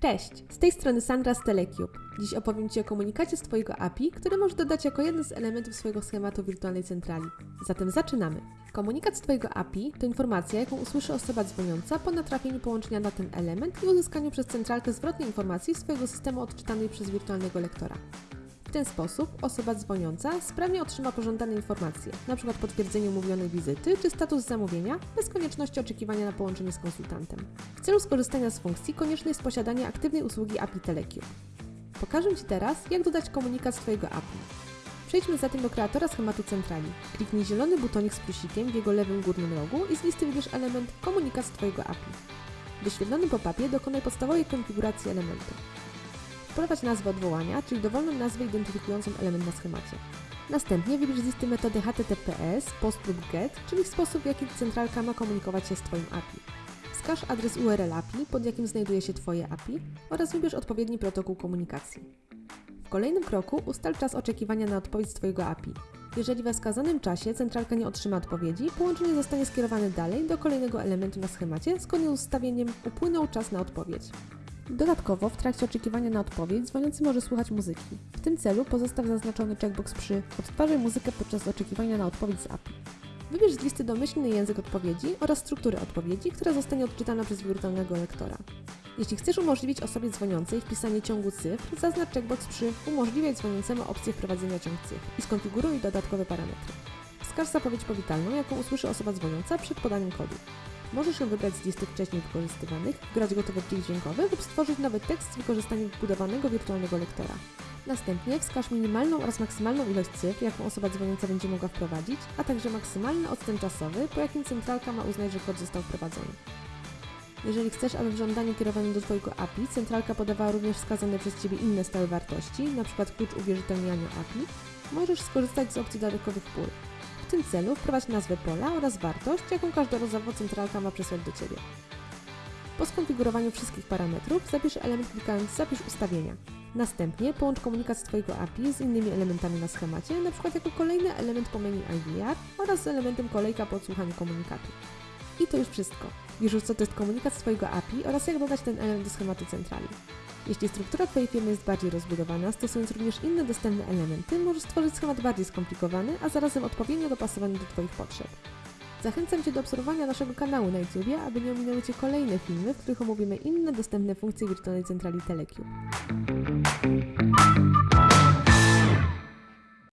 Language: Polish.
Cześć, z tej strony Sandra z Telecube. Dziś opowiem Ci o komunikacie z Twojego API, który możesz dodać jako jeden z elementów swojego schematu wirtualnej centrali. Zatem zaczynamy. Komunikat z Twojego API to informacja, jaką usłyszy osoba dzwoniąca po natrafieniu połączenia na ten element i uzyskaniu przez centralkę zwrotnej informacji swojego systemu odczytanej przez wirtualnego lektora. W ten sposób osoba dzwoniąca sprawnie otrzyma pożądane informacje, np. potwierdzenie umówionej wizyty czy status zamówienia, bez konieczności oczekiwania na połączenie z konsultantem. W celu skorzystania z funkcji konieczne jest posiadanie aktywnej usługi API Telecube. Pokażę Ci teraz, jak dodać komunikat z Twojego API. Przejdźmy zatem do kreatora schematu centrali. Kliknij zielony butonik z plusikiem w jego lewym górnym rogu i z listy wybierz element Komunikat z Twojego API. W wyświetlonym pop-upie dokonaj podstawowej konfiguracji elementu. Wprowadź nazwę odwołania, czyli dowolną nazwę identyfikującą element na schemacie. Następnie wybierz z listy metody HTTPS, POST lub GET, czyli sposób w jaki centralka ma komunikować się z Twoim API. Wskaż adres URL API, pod jakim znajduje się Twoje API oraz wybierz odpowiedni protokół komunikacji. W kolejnym kroku ustal czas oczekiwania na odpowiedź Twojego API. Jeżeli we wskazanym czasie centralka nie otrzyma odpowiedzi, połączenie zostanie skierowane dalej do kolejnego elementu na schemacie zgodnie z ustawieniem upłynął czas na odpowiedź. Dodatkowo w trakcie oczekiwania na odpowiedź dzwoniący może słuchać muzyki. W tym celu pozostaw zaznaczony checkbox przy Odtwarzaj muzykę podczas oczekiwania na odpowiedź z API. Wybierz z listy domyślny język odpowiedzi oraz strukturę odpowiedzi, która zostanie odczytana przez wirtualnego lektora. Jeśli chcesz umożliwić osobie dzwoniącej wpisanie ciągu cyfr, zaznacz checkbox przy Umożliwiaj dzwoniącemu opcję wprowadzenia ciąg cyfr i skonfiguruj dodatkowe parametry. Wskaż zapowiedź powitalną, jaką usłyszy osoba dzwoniąca przed podaniem kodu. Możesz ją wybrać z listy wcześniej wykorzystywanych, wgrać gotowy plik dźwiękowy lub stworzyć nowy tekst z wykorzystaniem wbudowanego wirtualnego lektora. Następnie wskaż minimalną oraz maksymalną ilość cyfr, jaką osoba dzwoniąca będzie mogła wprowadzić, a także maksymalny odstęp czasowy, po jakim centralka ma uznać, że kod został wprowadzony. Jeżeli chcesz, aby w żądaniu kierowanym do Twojego API centralka podawała również wskazane przez Ciebie inne stałe wartości, np. klucz uwierzytelniania API, możesz skorzystać z opcji dodatkowych pól. W tym celu wprowadź nazwę pola oraz wartość, jaką każdorazowo centralka ma przesłać do Ciebie. Po skonfigurowaniu wszystkich parametrów zapisz element klikając Zapisz ustawienia. Następnie połącz komunikat z Twojego API z innymi elementami na schemacie, np. jako kolejny element po menu IVR oraz z elementem kolejka po odsłuchaniu komunikatu. I to już wszystko. Wiesz już co to jest komunikat z Twojego API oraz jak dodać ten element do schematu centrali. Jeśli struktura Twojej firmy jest bardziej rozbudowana, stosując również inne dostępne elementy, możesz stworzyć schemat bardziej skomplikowany, a zarazem odpowiednio dopasowany do Twoich potrzeb. Zachęcam Cię do obserwowania naszego kanału na YouTube, aby nie ominęły Cię kolejne filmy, w których omówimy inne dostępne funkcje wirtualnej centrali Telecube.